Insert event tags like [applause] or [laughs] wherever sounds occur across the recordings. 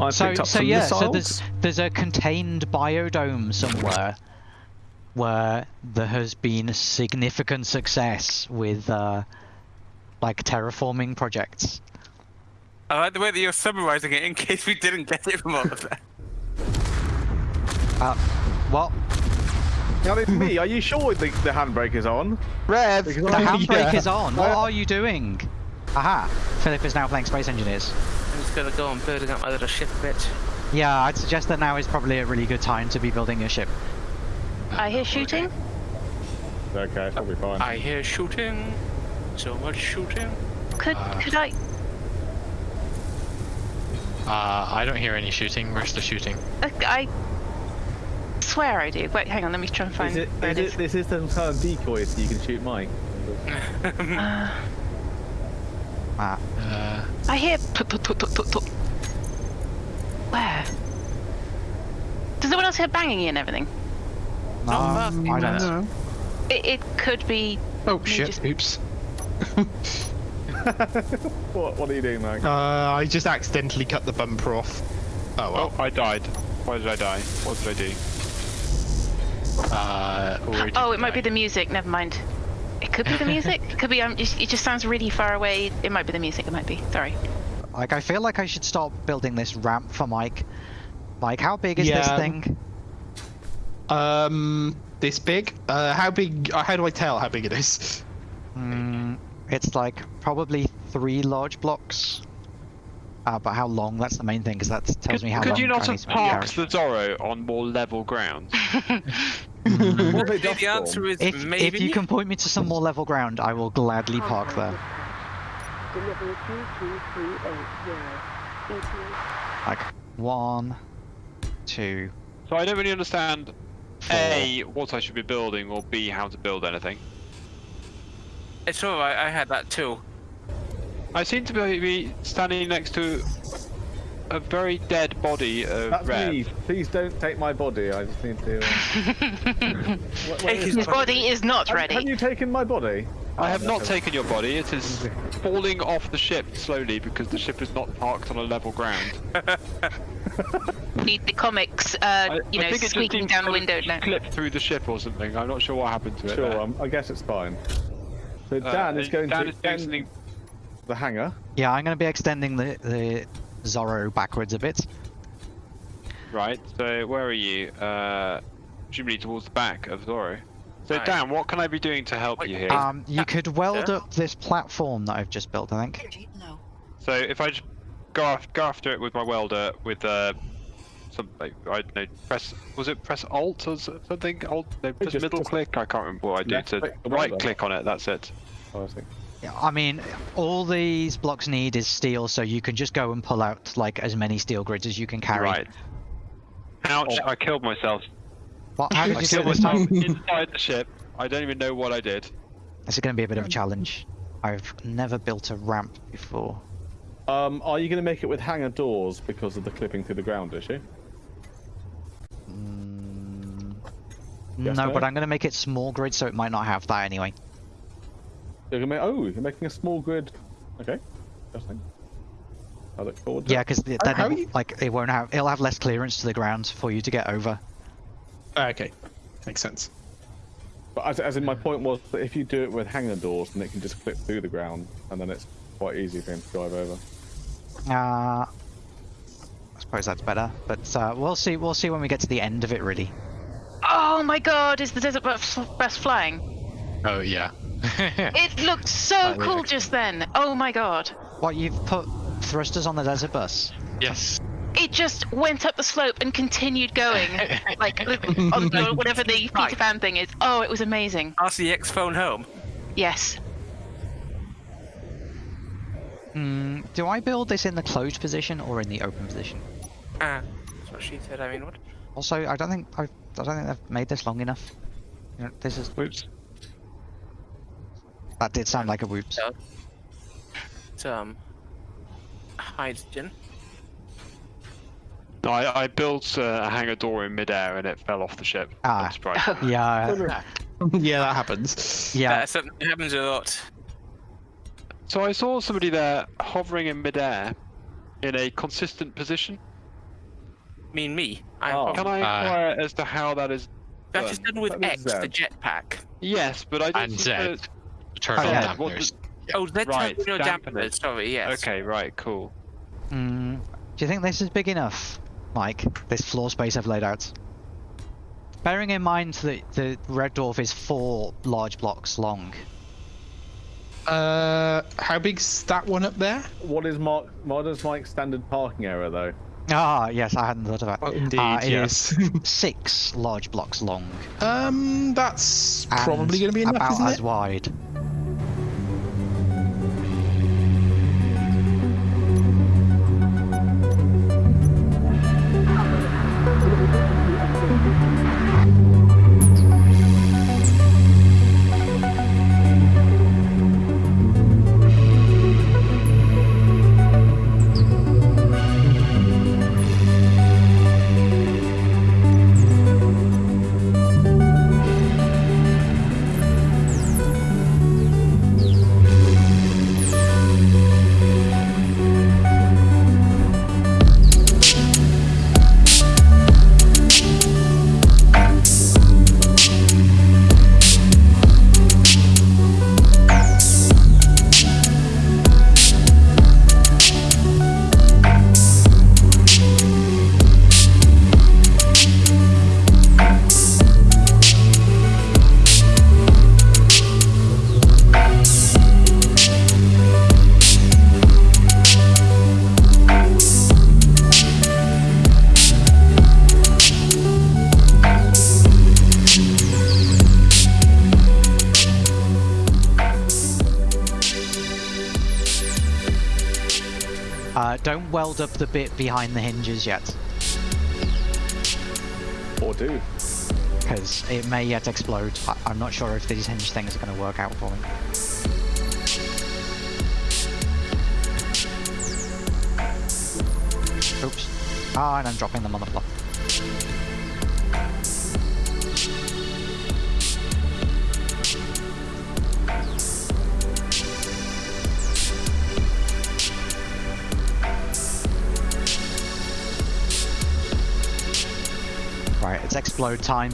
I So, picked up so some yeah, missiles. so there's there's a contained biodome somewhere where there has been significant success with uh, like terraforming projects. I like the way that you're summarizing it in [laughs] case we didn't get it from all of that. Uh, what? Now it's me. Are you sure the, the handbrake is on? Rev! Because The [laughs] I- handbrake Yeah. is on. What are you doing? Aha! Philip is now playing Space Engineers. I'm just gonna go on building up my little ship a bit. Yeah, I'd suggest that now is probably a really good time to be building your ship. I hear shooting. Okay, that'll be fine. I hear shooting. So much shooting. Could could I? Uh, I don't hear any shooting. Where's the shooting? uh, I swear I do. Wait, hang on. Let me try and find Is it, it it, is. this is some kind of decoy so you can shoot Mike. [laughs] [laughs] Uh, Ah, Uh, I hear. Where? Does anyone else hear banging and everything? no, Um, I don't know. It, it could be. Oh shit, just- oops. [laughs] What, what are you doing, Mike? Uh, I just accidentally cut the bumper off. Oh well. Oh, I died. Why did I die? What did I do? uh, Oh, you it might be the music. Never mind. It could be the music. It could be. Um, it it just sounds really far away. It might be the music. It might be. Sorry. Like, I feel like I should start building this ramp for Mike. Mike, how big is this Yeah. thing? Um, this big? Uh, how big? Uh, how do I tell how big it is? Mm, it's like probably three large blocks. Uh, but how long? That's the main thing, because that tells Could, me how could long you not I have need to make the parked the Zorro on more level ground? [laughs] Mm. What the answer is If, maybe. if you can point me to some more level ground, I will gladly oh, park there. Delivery 22380. Like, one, two. So I don't really understand A, what I should be building, or B, how to build anything. It's alright. I had that too. I seem to be be standing next to a very dead body of That's Rev. me. Please don't take my body. I just need to. Uh... [laughs] Where- where is his body is not Have, ready. have you taken my body? I have not taken your body. It is falling off the ship slowly because the ship is not parked on a level ground. [laughs] Need the comics, uh, I, you I know, think it squeaking down to the window now. Clip through the ship or something. I'm not sure what happened to it. Sure, um, I guess it's fine. So Uh, Dan is going Dan to is doing extend the hangar. Yeah, I'm going to be extending the, the Zorro backwards a bit. Right, so where are you? Uh, presumably towards the back of Zorro. So Right. Dan, what can I be doing to help you here? Um, you could weld yeah. up this platform that I've just built, I think. so if I just go, af- go after it with my welder with uh, some, like, I don't know, press, was it press Alt or something? Alt, no, press just- middle just click? I can't remember what I do. left To right click on it, that's it. Oh, I see. Yeah, I mean, all these blocks need is steel, so you can just go and pull out like as many steel grids as you can carry. Right. Ouch, I killed myself. What, how did I you do it killed this time? myself [laughs] inside the ship. I don't even know what I did. This is going to be a bit of a challenge. I've never built a ramp before. Um, are you going to make it with hangar doors because of the clipping through the ground issue? Mm, Yes, no, no? but I'm going to make it small grid, so it might not have that anyway. You're gonna make, oh, you're making a small grid. Okay, interesting. I look forward to Yeah, because then how it, you- like it won't have it'll have less clearance to the ground for you to get over. Okay, makes sense. But as, as in, my point was that if you do it with hangar doors, then it can just clip through the ground, and then it's quite easy for him to drive over. Uh, I suppose that's better, but uh, we'll see. We'll see when we get to the end of it, really. Oh my god, is the desert bus, bus flying? Oh yeah. [laughs] It looked so cool really- just then. Oh my god. What you've put thrusters on the desert bus? yes. It just went up the slope and continued going. [laughs] like, on the- whatever the Peter Pan thing is. Oh, it was amazing. RCX phone home. Yes. Hmm. Do I build this in the closed position or in the open position? Ah, that's what she said. I mean, what? Also, I don't think I've, I don't think they've made this long enough. You know, this is Whoops. That did sound like a whoops. Yeah. It's, um, hydrogen. No, I, I built uh, a hangar door in midair and it fell off the ship. Ah. [laughs] Yeah, yeah, that happens. yeah. That's that happens a lot. So I saw somebody there hovering in midair in a consistent position. mean me. I'm Oh. Can I Uh, inquire as to how that is? that is done? done with That X, the jetpack. Yes, but I don't And Z. the- Turtle Oh, yeah. What dampeners. Oh, Z Right, right, your dampeners. dampeners. Sorry, yes. Okay, right, cool. Mm, do you think this is big enough, Mike? This floor space I've laid out. Bearing in mind that the red dwarf is four large blocks long. Uh, how big's that one up there? What is Mark? What is Mike's standard parking area though? Ah, yes, I hadn't thought of that. Oh, indeed, it is yes. [laughs] six large blocks long. um, that's probably going to be enough, about isn't it? as wide. Don't weld up the bit behind the hinges yet, Or do? because it may yet explode. I- I'm not sure if these hinge things are going to work out for me. Oops. Ah, and I'm dropping them on the floor. It's explode time.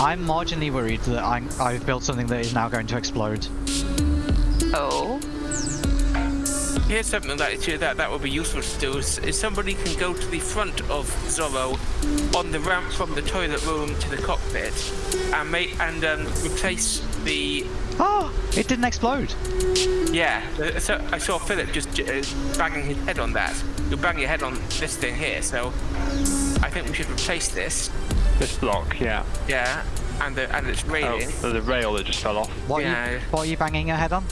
I'm marginally worried that I'm, I've built something that is now going to explode. Oh. Here's something that that that would be useful to do is, is somebody can go to the front of Zorro on the ramp from the toilet room to the cockpit and make and um, replace the Oh, it didn't explode. yeah. uh, So I saw Philip just uh, banging his head on that. You'll bang your head on this thing here. So I think we should replace this. This block, yeah. Yeah, and the and its Oh, railing. there's a rail that just fell off. What, are you, what are you banging your head on?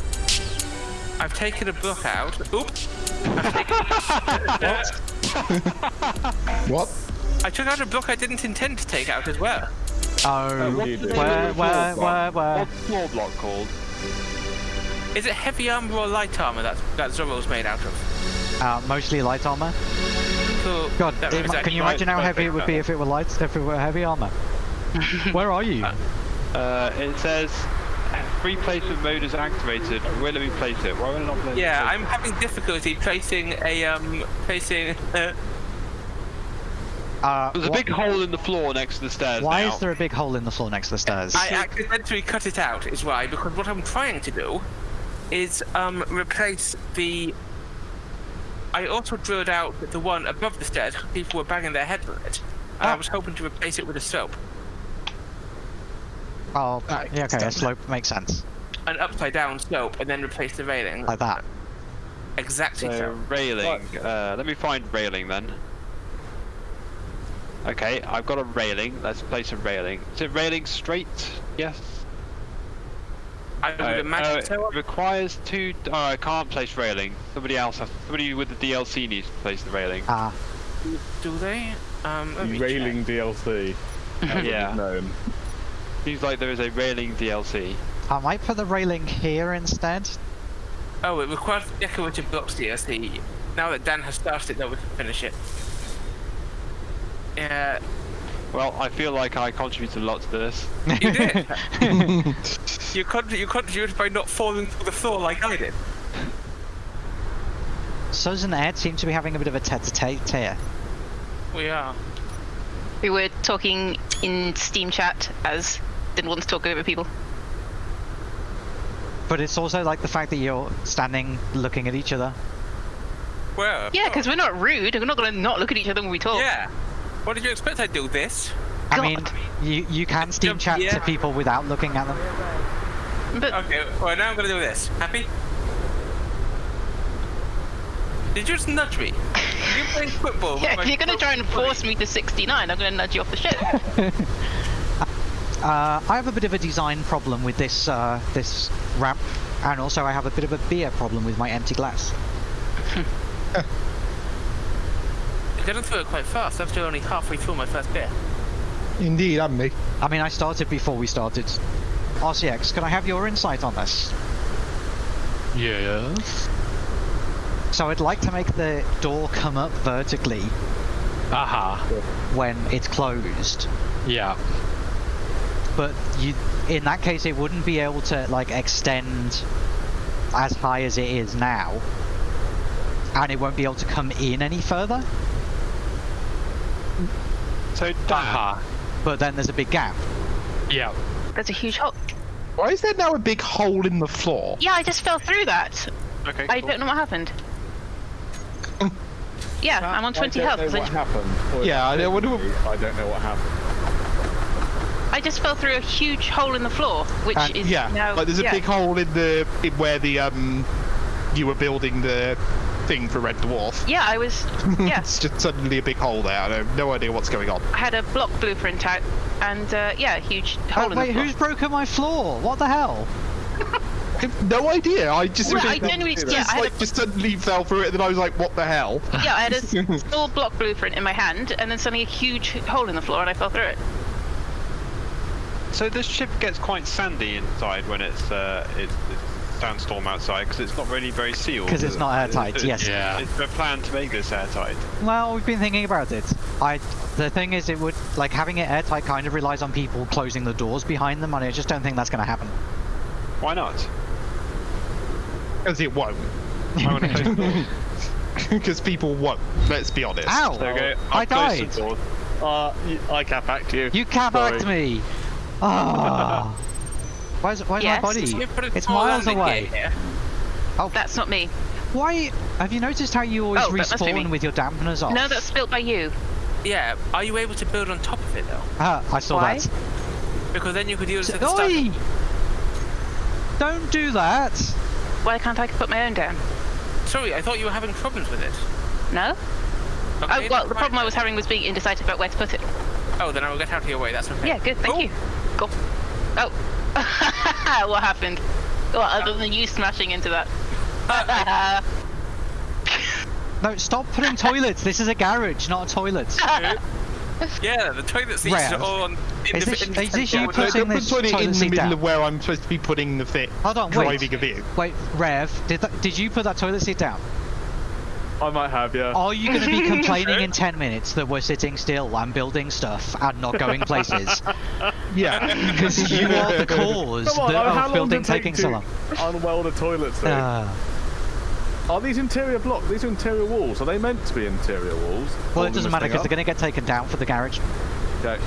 I've taken a book out. Oops. I've [laughs] What? I took out a book I didn't intend to take out as well. Oh, what did you do? where, where, where, where? What's floor block called? Is it heavy armor or light armor that that Zorro's made out of? Uh, mostly light armor. Cool. God, it- was can you imagine how heavy it would be if it were light, if it were heavy armor? [laughs] Where are you? Uh, it says free placement mode is activated. Where let we place it? Why would I not place Yeah, place I'm having difficulty placing a um placing. [laughs] Uh, Uh, There's a big hole in the floor next to the stairs Why now. is there a big hole in the floor next to the stairs? I accidentally cut it out, is why. Because what I'm trying to do is um replace the. I also drilled out the one above the stairs, People were banging their heads on it. And I Ah. was hoping to replace it with a slope, Oh, Ah, yeah, okay, a slope makes sense. an upside down slope, and then replace the railing. Like that. Exactly So so. railing. Uh, let me find railing then. Okay, I've got a railing. Let's place a railing. Is it railing straight? Yes. I would Uh, imagine uh, so. it requires two. Oh, I can't place railing. Somebody else has. Somebody with the DLC needs to place the railing. Ah, Do they? Um, let me check. Railing DLC. [laughs] Yeah. is known. Seems like there is a railing DLC. I might put the railing here instead. Oh, it requires decorative blocks DLC. Now that Dan has started it, though, we can finish it. Yeah, Well, I feel like I contributed a lot to this. you did. [laughs] [laughs] you, con- you contributed by not falling to the floor like I did. Suz and Ed seem to be having a bit of a tete-a-tete here. We are. We were talking in Steam chat as didn't want to talk over people. But it's also like the fact that you're standing looking at each other. Well. Yeah, because we're not rude. We're not going to not look at each other when we talk. Yeah. What did you expect I'd do this? I mean, you, you can Steam chat yeah. to people without looking at them. But Okay, well now I'm gonna do this. Happy? Did you just nudge me? Are you playing football? [laughs] yeah, if you're going to try and force me to 69, I'm going to nudge you off the ship. [laughs] Uh, I have a bit of a design problem with this uh, this ramp, and also I have a bit of a beer problem with my empty glass. You're getting through [laughs] it quite fast. I'm still only halfway through my first beer. Indeed, and me. I mean, I started before we started. RCX, can I have your insight on this? Yes. So I'd like to make the door come up vertically Aha. when it's closed, Yeah. But you, in that case, it wouldn't be able to like extend as high as it is now, and it won't be able to come in any further. So, Dan, Aha. Uh-huh. But then there's a big gap. Yeah. There's a huge hole. Why is there now a big hole in the floor? Yeah, I just fell through that. okay, I cool. don't know what happened. [laughs] Yeah, I'm on 20 I health. don't 'cause know I what just, happened. Yeah, I don't- what do- I don't know what happened. I just fell through a huge hole in the floor, which And- is Yeah, now. like there's a yeah. big hole in the in where the um you were building the thing for Red Dwarf. Yeah, I was. [laughs] Yeah, it's just suddenly a big hole there. I have no idea what's going on. I had a block blueprint out, and uh, yeah, a huge hole Oh, in wait, the floor. who's broken my floor? What the hell? [laughs] No idea. I just, Well, I just, genuinely- just, yeah, I had like just suddenly fell through it, and then I was like, "What the hell?" Yeah, I had a [laughs] small block blueprint in my hand, and then suddenly a huge hole in the floor, and I fell through it. So this ship gets quite sandy inside when it's uh, it's, it's sandstorm outside because it's not really very sealed. 'Cause it's is not it? airtight, Is- yes. Yeah. Is there a plan to make this airtight? Well, we've been thinking about it. I, the thing is, it would like having it airtight kind of relies on people closing the doors behind them, and I just don't think that's going to happen. Why not? Because it won't. I want to close the doors. [laughs] Because people won't. Let's be honest. Ow! Okay, I I'll close the died. doors. Uh, y- I cap back to you. You cabacked Sorry. me. Ah. where's where's Yes. my body? So we put a It's miles away. gear here. That's not me. Why? Have you noticed how you always Oh, that must be me. respawn with your dampeners off? No, that's built by you. Yeah, are you able to build on top of it though? Ah, I saw Why? that. Because then you could use it at the start. Oi! Don't do that. Why can't I put my own down? Sorry, I thought you were having problems with it. No? Okay, oh, well, the problem. I was having was being indecisive about where to put it. Oh, then I will get out of your way. That's okay. Yeah, good, thank Oh. you. Cool. Oh. [laughs] what happened? Well, other than you smashing into that. [laughs] No, stop putting toilets. This is a garage, not a toilet. [laughs] Yeah, the toilet seats Rev, are all on. is this- indiv- is this you putting don't put this toilet in the middle down? of where I'm supposed to be putting the fit. Hold on, wait. driving a vehicle. Wait, Rev, did that, did you put that toilet seat down? I might have, yeah. Are you going to be [laughs] complaining in 10 minutes that we're sitting still and building stuff and not going places? [laughs] Yeah. [laughs] Because you are the cause Come on, that, how of long building did it take taking so long. unweld a toilet seat? Uh, are these interior blocks? These are interior walls. Are they meant to be interior walls? well, it doesn't matter because they're going to get taken down for the garage. Okay.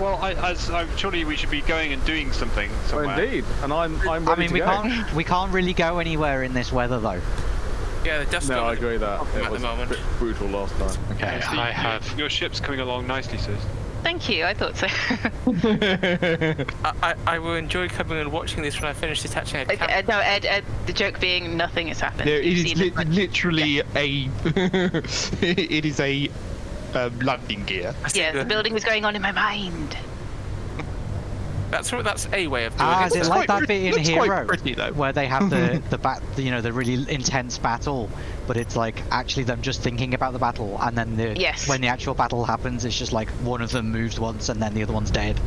Well, I, as, I, surely we should be going and doing something Oh, somewhere. indeed, and I'm I'm I mean, to we go. can't we can't really go anywhere in this weather though. Yeah, the dust No, I agree that it at was the a moment. bit brutal last time. Okay, So I you- have. Your ship's coming along nicely, sis. Thank you, I thought so. [laughs] I, I, I will enjoy coming and watching this when I finish detaching a Okay, camera. Ed, no, Ed, Ed, the joke being nothing has happened. There, it You've is li- much. literally a. [laughs] it is a um, landing gear. Yeah, the building was going on in my mind. That's that's a way of doing Ah, it. is it like quite that pretty- bit in looks quite Hero pretty, though. where they have the [laughs] the bat, you know, the really intense battle, but it's like actually them just thinking about the battle, and then the Yes. when the actual battle happens, it's just like one of them moves once and then the other one's dead,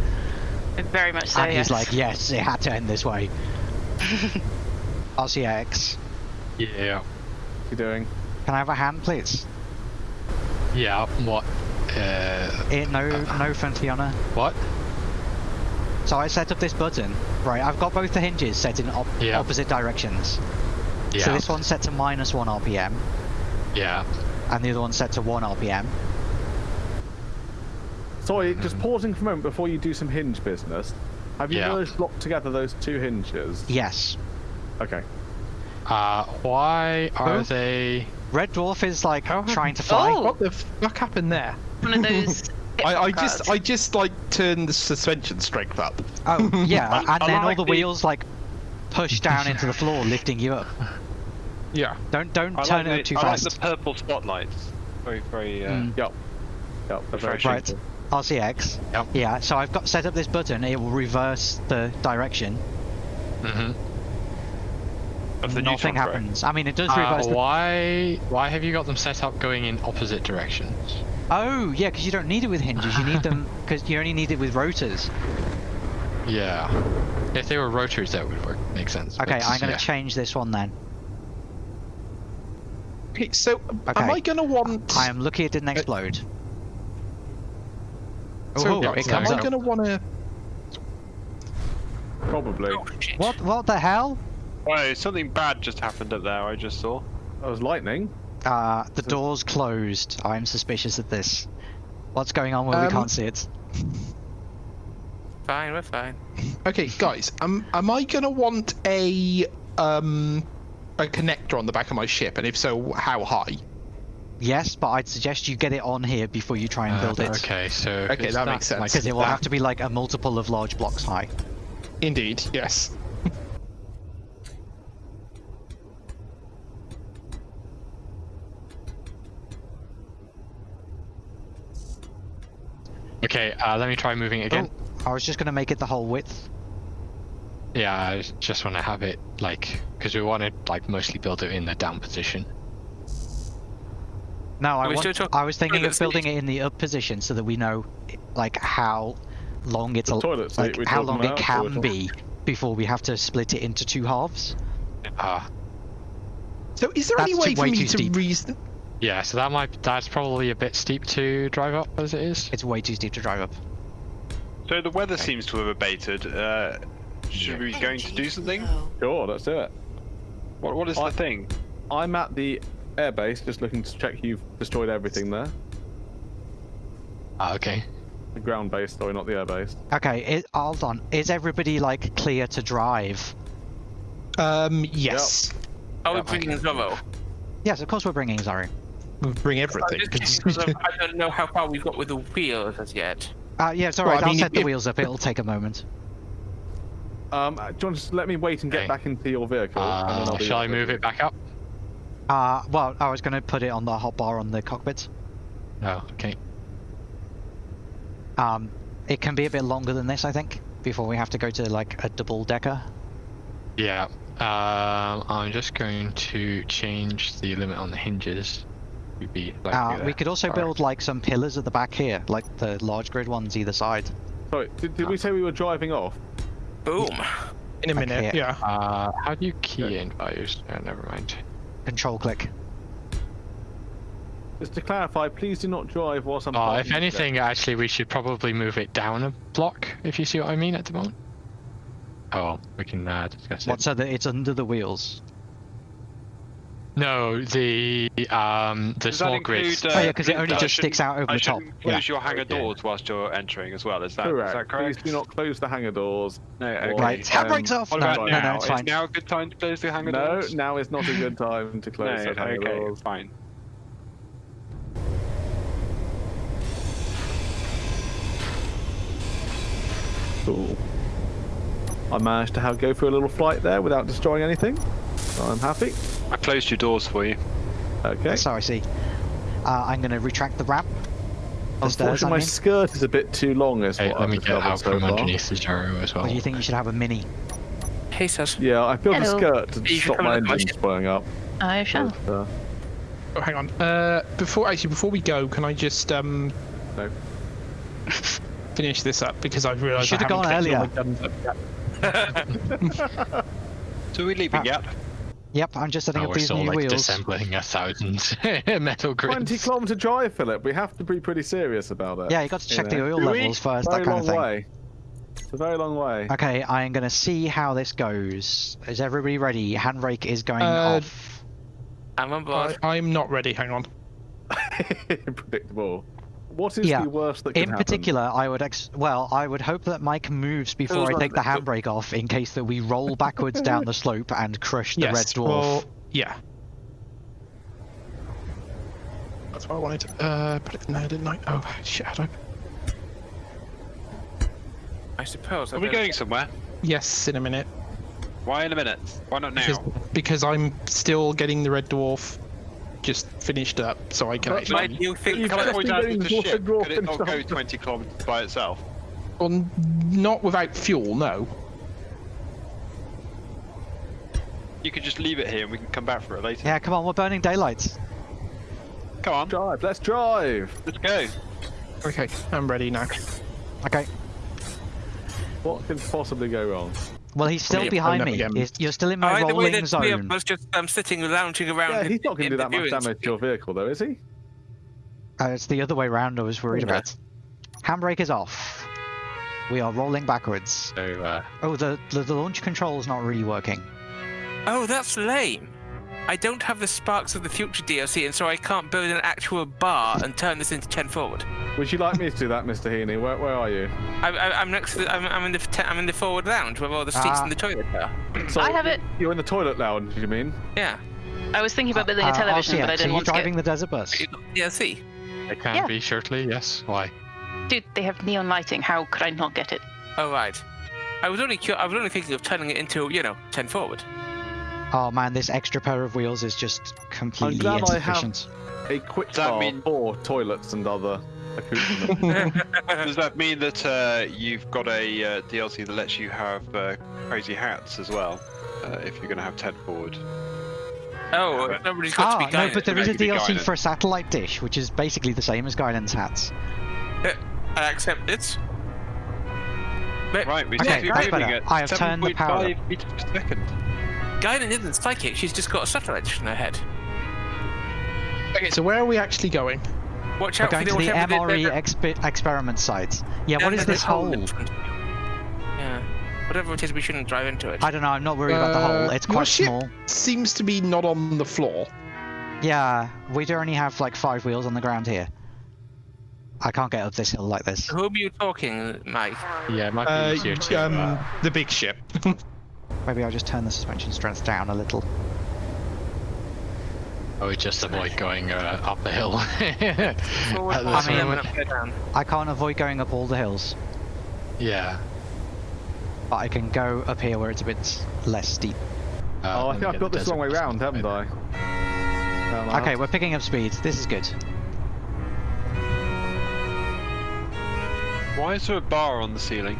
Very much so, and yes. he's like, yes, it had to end this way. [laughs] RCX. Yeah. What you doing? Can I have a hand, please? Yeah. What? Uh. Eh, no, no Frontiana. What? So I set up this button. Right, I've got both the hinges set in op- Yeah. opposite directions. Yeah. So this one's set to minus one RPM, Yeah. and the other one's set to one RPM. Sorry, just pausing for a moment before you do some hinge business. Have you Yeah. guys locked together those two hinges? Yes. Okay. Uh. Why are Who? they? Red Dwarf is like How have- trying to fly. Oh! What the fuck happened there? One of those. [laughs] I, I just. I just like turn the suspension strength up. Oh, yeah, [laughs] I- and I then all the the- wheels like push [laughs] down into the floor, lifting you up. Yeah. Don't don't I turn like it the, too I like fast. the purple spotlights. Very, very. Uh, Mm. Yep. Yep. That's very Refreshing. Right. simple. RCX. Yep. Yeah, so I've got set up this button. It will reverse the direction. Mm-hmm. Of the Nothing neutron throw. happens. I mean, it does Uh, reverse. the... why? Why have you got them set up going in opposite directions? Oh, yeah, because you don't need it with hinges. You need them [laughs] because you only need it with rotors. Yeah. If they were rotors, that would work. Make sense. Okay, but, I'm going to yeah. change this one then. Okay, so Okay. am I gonna want? I am lucky it didn't uh, explode. So Oh, yeah, it it am comes I gonna want to? Probably. Oh. What? What the hell? Wait, something bad just happened up there. I just saw. Oh, that was lightning. Uh, the door's closed. I'm suspicious of this. What's going on where we Um, can't see it? Fine, we're fine. Okay, guys, am am I gonna want a um a connector on the back of my ship, and if so, how high? Yes, but I'd suggest you get it on here before you try and Uh, build it. Okay, so. Okay, it's that makes sense. like Because it will That- have to be like a multiple of large blocks high. Indeed, yes. Okay, uh, let me try moving it again. Oh, I was just going to make it the whole width. Yeah, I s- just want to have it like because we want to like mostly build it in the down position. No, I, we still want, I was thinking of building seat? it in the up position so that we know like how long it's a, toilet seat like how long it can be before we have to split it into two halves. Ah, So, is there any way too- for me to steep. reason? Yeah. So that might that's probably a bit steep to drive up as it is. It's way too steep to drive up. So the weather seems to have abated. Uh, should we be going to do something? Sure, let's do it. What What is I- the thing? I'm at the airbase, just looking to check you've destroyed everything there. Ah, okay. The ground base, sorry, not the airbase. Okay, it, hold on. Is everybody like clear to drive? Um, yes. Are we Yeah, bringing Zorro? Yes, of course we're bringing Zorro. We'll Bring everything. just 'cause- checking 'cause I don't know how far we've got with the wheels as yet. Uh, yeah, it's Well, alright. I I'll mean, set if- the if- wheels up. It'll take a moment. Um, do you want to just let me wait and get Okay. back into your vehicle? and then Uh, I'll shall I move it back up? Uh, well, I was going to put it on the hotbar on the cockpit. No. Okay. Um, it can be a bit longer than this, I think, before we have to go to like a double decker. Yeah. Um, I'm just going to change the limit on the hinges. Would be like Uh, we could also Alright. build like some pillars at the back here, like the large grid ones either side. Sorry, did, did we say we were driving off? Boom. In a minute, Okay. yeah. Uh, how do you key in values? Oh, never mind. Control click. Just to clarify, please do not drive whilst I'm. Oh, if the anything, actually, we should probably move it down a block, if you see what I mean at the moment. Oh, we can uh, discuss What it. so that it's under the wheels? No, the um the Does small include, grids. uh, Oh, yeah, 'cause it only I just sticks out over I the top. shouldn't Close Yeah. your hangar Okay. doors whilst you're entering as well. Is that, is Correct. that correct? Please do not close the hangar doors. No, okay. Right, handbrakes um, off. What No, no, now? no, it's is now a good time to close the hangar No, doors? No, now is not a good time to [laughs] No, close the hangar okay, doors. fine. Cool. I managed to have, go for a little flight there without destroying anything. So I'm happy. I closed your doors for you. Okay. Sorry, see. Uh, I'm going to retract the ramp. The stairs, I my mean. skirt is a bit too long. Is Hey, what let I've me get out so from far. underneath the gyro as well. Or do you think you should have a mini? Hey, Sas. Yeah, I built a Hello. skirt to You stop my and look at my engines blowing up. I shall. But, uh, Oh, hang on. Uh, before actually, before we go, can I just um no. [laughs] finish this up because I've realised I should've haven't gone collected all earlier. my guns up yet. [laughs] [laughs] So are we leaving yet? Yep, I'm just setting Oh, up we're these still new like wheels. disassembling a thousand [laughs] metal grids. 20 kilometer drive, Philip. We have to be pretty serious about it. Yeah, you got to check you the oil Do levels first, Very that kind long of thing. way. It's a very long way. Okay, I am gonna see how this goes. Is everybody ready? Handbrake is going Uh, off. I'm on board. I, I'm not ready. Hang on. [laughs] Predictable. What is Yeah. the worst that can In happen? particular, I would ex- well, I would hope that Mike moves before I take the the- handbrake off, in case that we roll [laughs] backwards down the slope and crush the yes. red dwarf. Well, yeah. That's why I wanted to uh, put it in there, didn't I? Oh shit! I don't... I suppose. I Are we going somewhere? Yes, in a minute. Why in a minute? Why not Because, now? because I'm still getting the red dwarf just finished up, so I can But actually. Mike, you think? You've Can I just point been out getting the water ship? dwarf Could it not go 20 kilometers by itself? Well, not without fuel, no. You could just leave it here and we can come back for it later. Yeah, come on, we're burning daylights. Come on, Drive. Let's drive. let's go. Okay, I'm ready now. Okay. What can possibly go wrong? Well, he's still Yeah, behind me. He's- You're still in Oh, my either way, rolling the three of zone. us just um, sitting, lounging around. Yeah, he's not going to do that much damage to your vehicle, though, is he? Uh, it's the other way round I was worried Okay. about. Handbrake is off. We are rolling backwards. So, uh, Oh, the, the, the launch control's not really working. Oh, that's lame. I don't have the Sparks of the Future DLC, and so I can't build an actual bar and turn this into 10 forward. Would you like me to do that, Mr. Heaney? Where, where are you? I, I, I'm next. To the, I'm, I'm in the I'm in the forward lounge where all the seats Ah. in the toilet are. So I have it. You're in the toilet lounge, you mean? Yeah. I was thinking about building Uh, a television, RCX, but I didn't you want to Are driving get... the desert bus? Yeah, see. It can Yeah. be shortly, yes. Why? Dude, they have neon lighting. How could I not get it? Oh right. I was only cu- I was only thinking of turning it into you know 10 forward. Oh man, this extra pair of wheels is just completely glad I have- A quick Does that bar mean- for toilets and other accoutrements. [laughs] Does that mean that uh, you've got a uh, DLC that lets you have uh, crazy hats as well? Uh, if you're going to have 10 forward. Oh, Yeah, nobody's got Ah, to be no, but there is a It could be DLC guided. for a satellite dish, which is basically the same as Guinan's hats. I accept it. Right, we Okay, seem to be that's moving better. at I have turned the power 7.5 meters per second. Guinan isn't psychic. She's just got a satellite dish in her head. Okay, so where are we actually going? Watch We're out going for to the the whatever MRE the- expe- experiment site. Yeah, Yeah, what is there's this a hole hole? in front of you. Yeah. Whatever it is, we shouldn't drive into it. I don't know, I'm not worried about the Uh, hole. It's your quite ship- small. Seems to be not on the floor. Yeah, we do only have like five wheels on the ground here. I can't get up this hill like this. Who are you talking, Mike? Yeah, it might be Uh, easier to. um, uh, the big ship. [laughs] Maybe I'll just turn the suspension strength down a little. I would just avoid going uh, up the hill. [laughs] Forward, At I mean- and moment. down. I can't avoid going up all the hills, yeah. but I can go up here where it's a bit less steep. Uh, oh, I think I've got this the wrong way desert round, haven't I? Um, I Okay, we're picking up speed. This is good. Why is there a bar on the ceiling?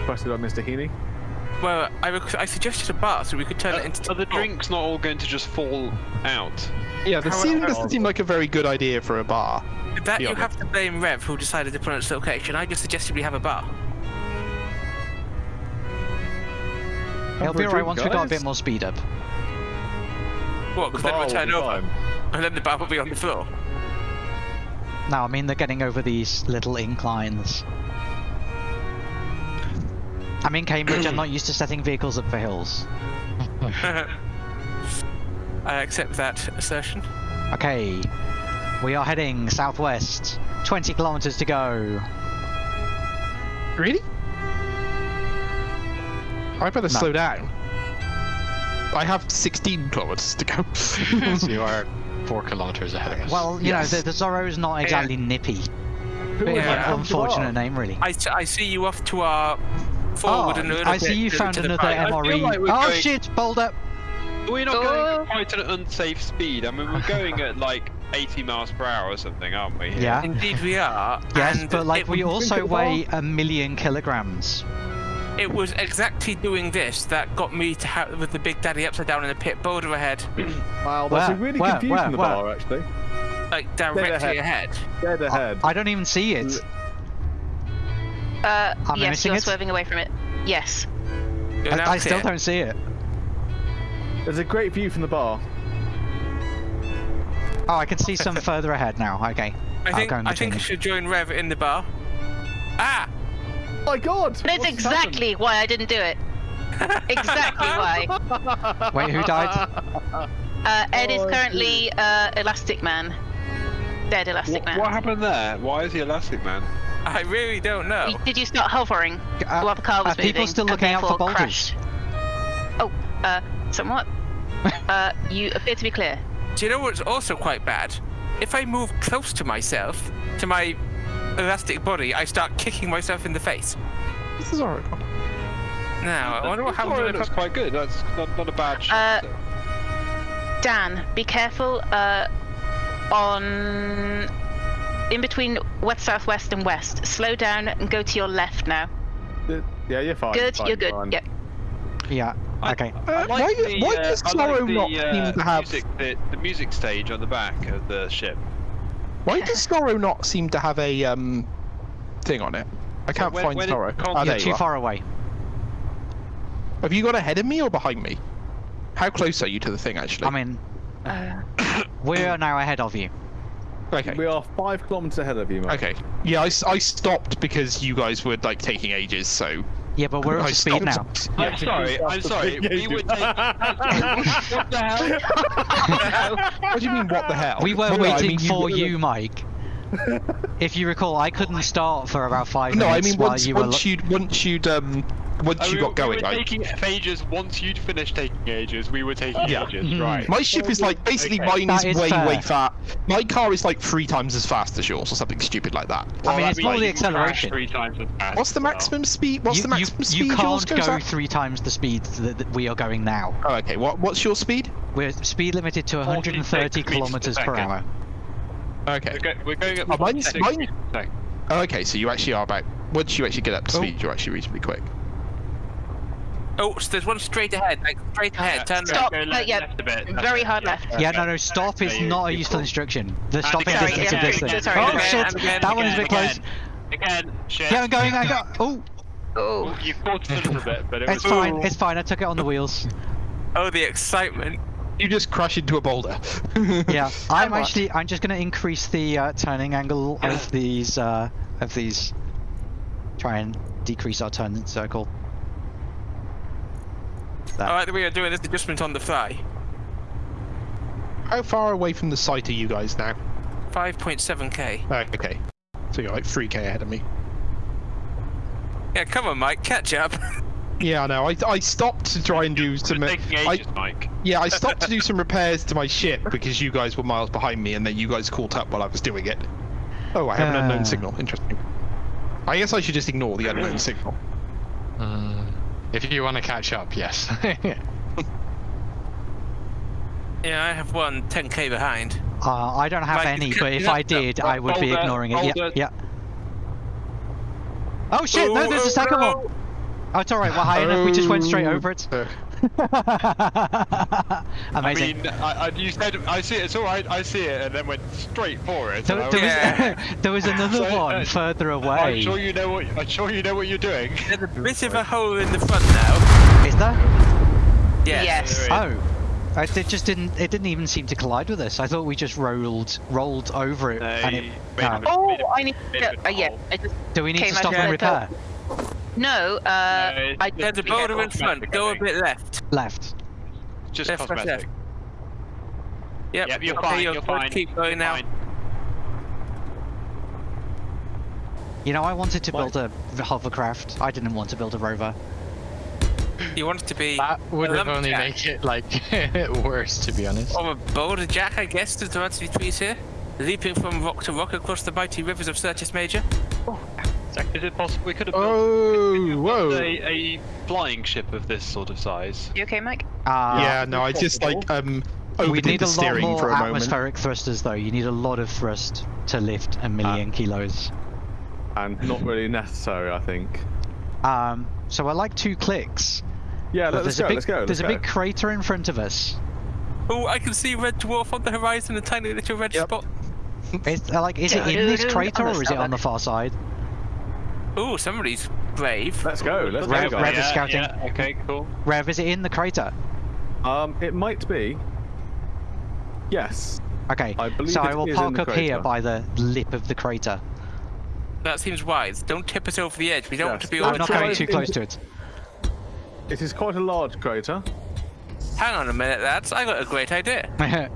Requested by Mr. Heaney. Well, I, rec- I suggested a bar so we could turn it into. Are the drinks not all going to just fall out? yeah, the How- ceiling doesn't seem like a very good idea for a bar. That you honest. have to blame Rev, who decided to put on its location. I just suggested we have a bar. It'll be a alright drink, once we got a bit more speed up. What? Because then bar we'll turn be over, fine. and then the bar will be on the floor. No, I mean they're getting over these little inclines. I'm in Cambridge, I'm not used to setting vehicles up for hills. [laughs] I accept that assertion. Okay, we are heading southwest. 20 kilometers to go. Really? I'd better No. slow down. I have 16 kilometers to go. So [laughs] you are [laughs] four kilometers ahead of us. Well, you Yes. know, the, the is not exactly nippy. Who Bit would of an unfortunate name, really. I see you off to our forward Oh, and a little I bit see you to- found to another right. MRE. like oh going- shit, boulder! We're not Oh. going uh, at quite an unsafe speed. I mean, we're going at like 80 miles per hour or something, aren't we? here? Yeah. Indeed, we are. Yes, and but like we also weigh a million kilograms. It was exactly doing this that got me to have with the Big Daddy upside down in the pit, boulder ahead, [clears throat] Wow, that's Where? really Where? confusing Where? the Where? bar, actually. like ahead. directly ahead. Dead ahead. I don't even see it. Uh, Am I yes, you're it? swerving away from it. Yes. I, I still clear. don't see it. There's a great view from the bar. Oh, I can see some [laughs] further ahead now. Okay. I think I think I should join Rev in the bar. Ah! My God! That's what's exactly why I didn't do it. Exactly why. [laughs] Wait, who died? Uh, Ed is Oh, currently uh, Elastic Man. Dead Elastic What, Man. what happened there? Why is he Elastic Man? I really don't know. Did you start hovering Uh, while the car was are people moving? still looking out for therefore boulders? crashed? Oh, uh, somewhat. [laughs] uh, you appear to be clear. Do you know what's also quite bad? If I move close to myself, to my elastic body, I start kicking myself in the face. This is Oracle. Now, I wonder what happens when I that's quite good. That's not, not a bad shot. Uh. Dan, be careful uh, on in between west, southwest, and west. Slow down and go to your left now. Yeah, you're fine. Good, fine, you're good. fine. Yep. Yeah. I- Okay. I Uh, like why- the, why uh, does I like Zorro the, not uh, seem to have- music, the, the music stage on the back of the ship? Why does Zorro not seem to have a um thing on it? I can't when- find when it Zorro. comes- Oh, You're there too you are. far away. Have you got ahead of me or behind me? How close are you to the thing actually? I mean, Uh, we're now ahead of you. Okay. We are five kilometers ahead of you, mate. Okay. Yeah, I, I stopped because you guys were like taking ages, so Yeah, but we're up I to speed now. stopped. [laughs] I'm sorry. I'm sorry. We were taking. [laughs] what the hell? What do you mean? What the hell? We were Well, no, I waiting mean, for you, Mike. [laughs] if you recall, I couldn't start for about five No, I minutes mean while once you were. once you'd once you'd um once Oh, you we- got going, we were like taking ages. Once you'd finished taking ages, we were taking Yeah. ages. Mhm. Right. my ship is like basically Okay. mine That is is way fair. way fast. My car is like three times as fast as yours, or something stupid like that. I mean, it's means more the acceleration. Three times as fast What's the as well. maximum speed? What's you, the maximum you, speed yours can't goes go at? three times the speed that, that we are going now. Oh, okay. What what's your speed? We're speed limited to 130 kilometers per hour. Okay. We're, go- we're going at Oh, mine's- 46 mine- meters. Oh, okay. So you actually are about once you actually get up to Oh. speed, you're actually reasonably quick. Oh, so there's one straight ahead, like straight ahead. Turn Go- Stop. go Uh, left- yeah, left a bit, left very hard yeah. left. Yeah, no, no, stop is not a useful instruction. The And stopping again, distance again, of this again, thing. sorry, oh again, shit, again, that one is a bit again, close. Again, shit. Yeah, I'm going, I got. Oh, Oh, You caught us a little bit, but it it's was fine, it's fine. I took it on the wheels. Oh, the excitement. You just crash into a boulder. [laughs] Yeah, [laughs] I'm actually. I'm just going to increase the uh, turning angle of these. Uh, of these. Try and decrease our turn circle. I like the way you're doing this adjustment on the fly. How far away from the site are you guys now? 5.7k. Oh, okay. So you're like 3k ahead of me. Yeah, come on, Mike, catch up. [laughs] Yeah, I know. I, I stopped to try and do some. It's taking I, Mike. yeah, I stopped to do [laughs] some repairs to my ship because you guys were miles behind me, and then you guys caught up while I was doing it. Oh, I have an Ah. unknown signal. Interesting. I guess I should just ignore the unknown [laughs] signal. If you want to catch up, yes. [laughs] yeah, I have one 10k behind. Uh, I don't have Like, any, but if cut- I did, I would be ignoring it. Yeah, boulder. yeah. Oh shit! No, there's a second one. Oh, it's all right. We're high enough. We just went straight over it. [laughs] Amazing. I mean, I, I, you said I see it. It's all right. I see it, and then went straight for it. There, there was- Yeah. [laughs] [laughs] there was another So, one uh, further I'm away. sure you know what. I'm sure you know what you're doing. There's a bit of a hole in the front now. Is there? Yes. Yes. Oh. I- It just didn't. It didn't even seem to collide with us. I thought we just rolled, rolled over it, and it. No. a- oh, made a- I need to. a Uh, yeah. I just Do we need to stop and of the- repair? No. Uh, No, I it's- There's a boulder in front. Go a bit left. Left. Just Left, left, cosmetic. left. Yep. Yep, you're okay, fine. You're, You're fine. Keep going you're now. fine. You know, I wanted to build a hovercraft. I didn't want to build a rover. You want it to be that would a have only lumberjack. make it like [laughs] worse, to be honest. Or a boulder jack, I guess, to the answer trees here. Leaping from rock to rock across the mighty rivers of Certis Major. Zach, is it possible we could have built oh, whoa. a, a flying ship of this sort of size? You okay, Mike? Uh, yeah, no, I just like um We overdid need the a lot steering more for a moment. atmospheric thrusters, though. You need a lot of thrust to lift a million kilos. And not really necessary, I think. Um, so I like two clicks. Yeah, but let's there's go. a big, let's go. there's let's a big go. crater in front of us. Oh, I can see red dwarf on the horizon, a tiny little red Yep. spot. Is, uh, like, is it in this crater or is it on the far side? Oh, somebody's brave. Let's go. Let's Rev- go, Rev guys. is scouting. Yeah, okay, cool. Rev, is it in the crater? Um, it might be. Yes. Okay, I believe so it I will is park the up here by the lip of the crater. That seems wise. Don't tip us over the edge. We don't want to be I'm I'm not going too close to it. It is quite a large crater. Hang on a minute, lads. I got a great idea. [laughs]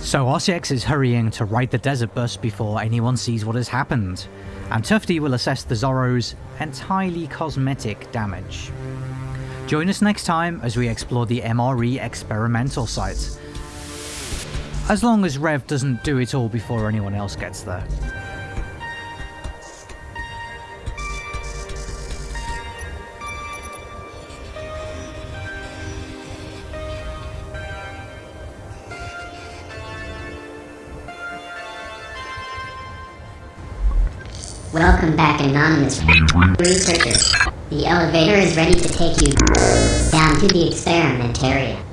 So RCX is hurrying to ride the desert bus before anyone sees what has happened, and Tufty will assess the Zorro's entirely cosmetic damage. Join us next time as we explore the MRE experimental site. As long as Rev doesn't do it all before anyone else gets there. Welcome back, anonymous researcher. The elevator is ready to take you down to the experiment area.